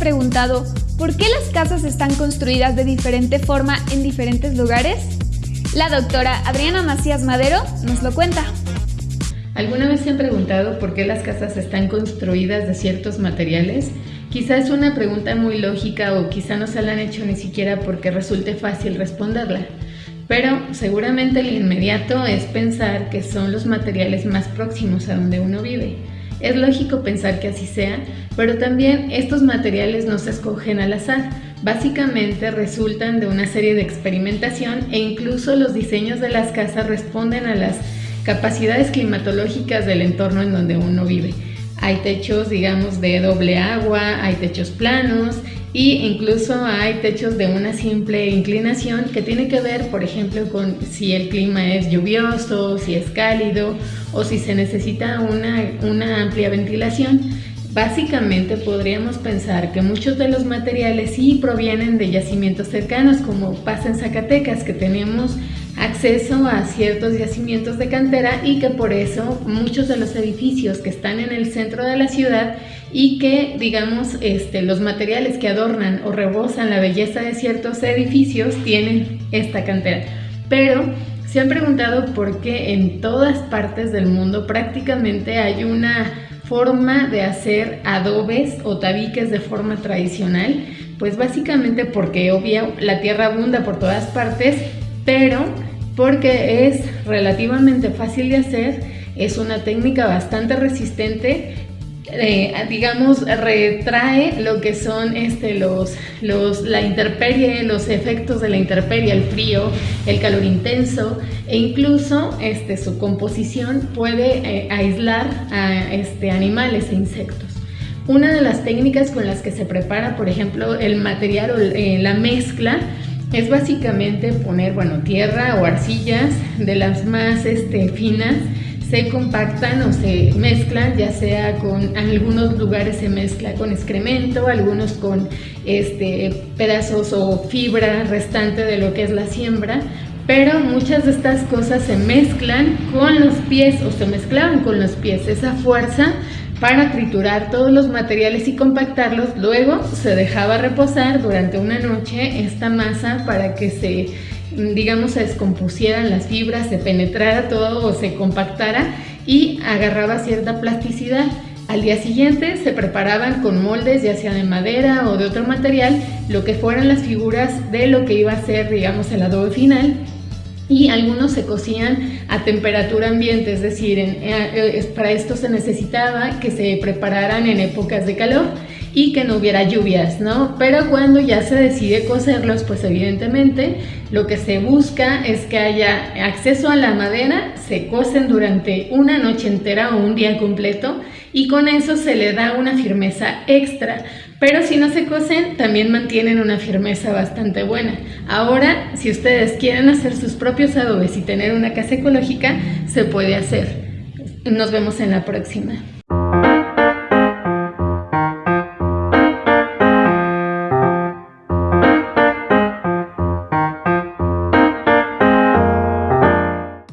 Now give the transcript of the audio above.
preguntado por qué las casas están construidas de diferente forma en diferentes lugares? La doctora Adriana Macías Madero nos lo cuenta. ¿Alguna vez se han preguntado por qué las casas están construidas de ciertos materiales? Quizá es una pregunta muy lógica o quizá no se la han hecho ni siquiera porque resulte fácil responderla. Pero seguramente el inmediato es pensar que son los materiales más próximos a donde uno vive. Es lógico pensar que así sea, pero también estos materiales no se escogen al azar. Básicamente resultan de una serie de experimentación e incluso los diseños de las casas responden a las capacidades climatológicas del entorno en donde uno vive. Hay techos, digamos, de doble agua, hay techos planos y incluso hay techos de una simple inclinación que tiene que ver, por ejemplo, con si el clima es lluvioso, si es cálido o si se necesita una, una amplia ventilación. Básicamente podríamos pensar que muchos de los materiales sí provienen de yacimientos cercanos, como pasa en Zacatecas, que tenemos acceso a ciertos yacimientos de cantera y que por eso muchos de los edificios que están en el centro de la ciudad y que digamos este, los materiales que adornan o rebosan la belleza de ciertos edificios tienen esta cantera. Pero se han preguntado por qué en todas partes del mundo prácticamente hay una forma de hacer adobes o tabiques de forma tradicional, pues básicamente porque obvio la tierra abunda por todas partes, pero porque es relativamente fácil de hacer, es una técnica bastante resistente eh, digamos, retrae lo que son este, los, los, la intemperie, los efectos de la intemperie, el frío, el calor intenso e incluso este, su composición puede eh, aislar a este, animales e insectos. Una de las técnicas con las que se prepara, por ejemplo, el material o eh, la mezcla es básicamente poner, bueno, tierra o arcillas de las más este, finas. Se compactan o se mezclan, ya sea con, algunos lugares se mezcla con excremento, algunos con este, pedazos o fibra restante de lo que es la siembra, pero muchas de estas cosas se mezclan con los pies o se mezclaban con los pies, esa fuerza para triturar todos los materiales y compactarlos, luego se dejaba reposar durante una noche esta masa para que se digamos, se descompusieran las fibras, se penetrara todo o se compactara y agarraba cierta plasticidad. Al día siguiente se preparaban con moldes, ya sea de madera o de otro material, lo que fueran las figuras de lo que iba a ser, digamos, el adobe final y algunos se cocían a temperatura ambiente, es decir, eh, eh, para esto se necesitaba que se prepararan en épocas de calor y que no hubiera lluvias, ¿no? Pero cuando ya se decide cocerlos, pues evidentemente lo que se busca es que haya acceso a la madera, se cocen durante una noche entera o un día completo y con eso se le da una firmeza extra pero si no se cosen, también mantienen una firmeza bastante buena. Ahora, si ustedes quieren hacer sus propios adobes y tener una casa ecológica, se puede hacer. Nos vemos en la próxima.